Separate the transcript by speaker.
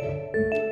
Speaker 1: Música